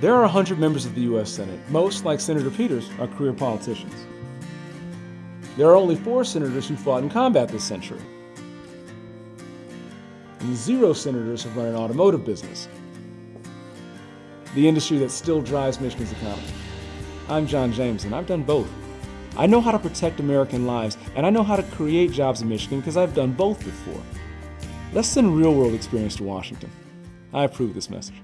There are 100 members of the U.S. Senate. Most, like Senator Peters, are career politicians. There are only four senators who fought in combat this century. And zero senators have run an automotive business, the industry that still drives Michigan's economy. I'm John James, and I've done both. I know how to protect American lives, and I know how to create jobs in Michigan because I've done both before. Let's send real world experience to Washington. I approve this message.